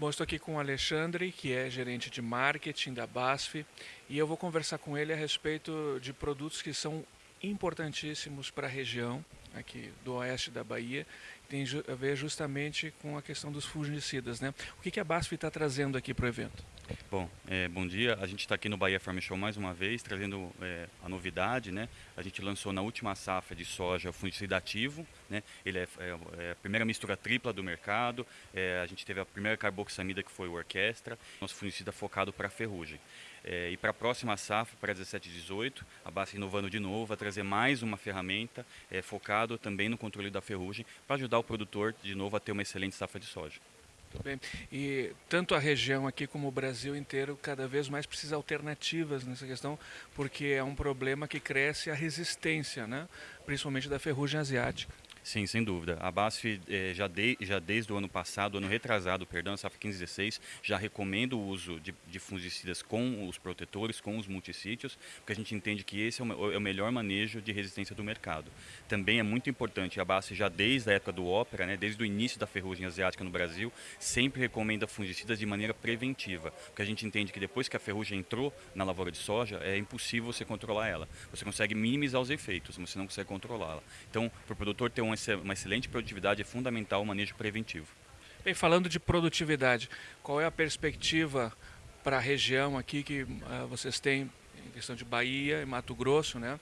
Bom, estou aqui com o Alexandre, que é gerente de marketing da BASF, e eu vou conversar com ele a respeito de produtos que são importantíssimos para a região aqui do oeste da Bahia, tem a ver justamente com a questão dos fungicidas. Né? O que, que a BASF está trazendo aqui para o evento? Bom, é, bom dia. A gente está aqui no Bahia Farm Show mais uma vez, trazendo é, a novidade. Né? A gente lançou na última safra de soja o fungicida ativo. Né? Ele é, é, é a primeira mistura tripla do mercado. É, a gente teve a primeira carboxamida que foi o Orquestra. Nosso fungicida focado para ferrugem. É, e para a próxima safra, para 17 e 18, a BASF inovando de novo, vai trazer mais uma ferramenta é, também no controle da ferrugem, para ajudar o produtor de novo a ter uma excelente safra de soja. Muito bem. E tanto a região aqui como o Brasil inteiro cada vez mais precisa de alternativas nessa questão, porque é um problema que cresce a resistência, né? principalmente da ferrugem asiática. Sim, sem dúvida. A BASF eh, já, de, já desde o ano passado, ano retrasado, perdão, safra 15 16, já recomenda o uso de, de, fungicidas com os protetores, com os multissítios, porque a gente entende que esse é o, é o, melhor manejo de resistência do mercado. Também é muito importante, a BASF já desde a época do ópera, né, desde o início da ferrugem asiática no Brasil, sempre recomenda fungicidas de maneira preventiva, porque a gente entende que depois que a ferrugem entrou na lavoura de soja, é impossível você controlar ela. Você consegue minimizar os efeitos, mas você não consegue controlá-la. Então, para o produtor ter um uma excelente produtividade é fundamental o manejo preventivo. Bem, falando de produtividade, qual é a perspectiva para a região aqui que uh, vocês têm em questão de Bahia e Mato Grosso, né,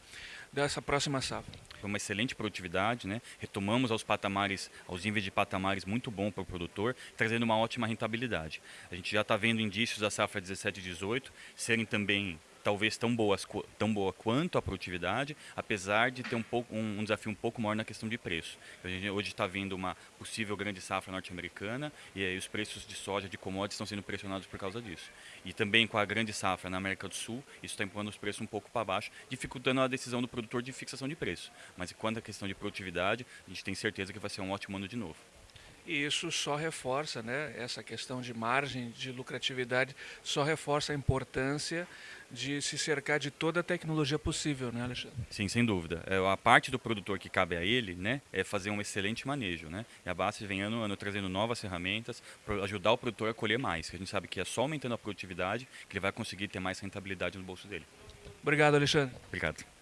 dessa próxima safra? Foi uma excelente produtividade, né? retomamos aos patamares, aos níveis de patamares muito bom para o produtor, trazendo uma ótima rentabilidade. A gente já está vendo indícios da safra 17 e 18 serem também talvez tão, boas, tão boa quanto a produtividade, apesar de ter um, pouco, um, um desafio um pouco maior na questão de preço. A gente hoje está vendo uma possível grande safra norte-americana e aí os preços de soja, de commodities, estão sendo pressionados por causa disso. E também com a grande safra na América do Sul, isso está empurrando os preços um pouco para baixo, dificultando a decisão do produtor de fixação de preço. Mas quanto à questão de produtividade, a gente tem certeza que vai ser um ótimo ano de novo. E isso só reforça, né, essa questão de margem de lucratividade, só reforça a importância de se cercar de toda a tecnologia possível, né, Alexandre? Sim, sem dúvida. É, a parte do produtor que cabe a ele, né, é fazer um excelente manejo, né? E a base vem ano ano trazendo novas ferramentas para ajudar o produtor a colher mais, que a gente sabe que é só aumentando a produtividade que ele vai conseguir ter mais rentabilidade no bolso dele. Obrigado, Alexandre. Obrigado.